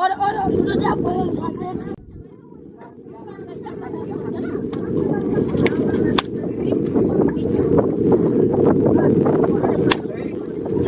Orang-orang sudah dapat hasil. Zaba jauh.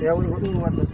Yeah, we're doing what this.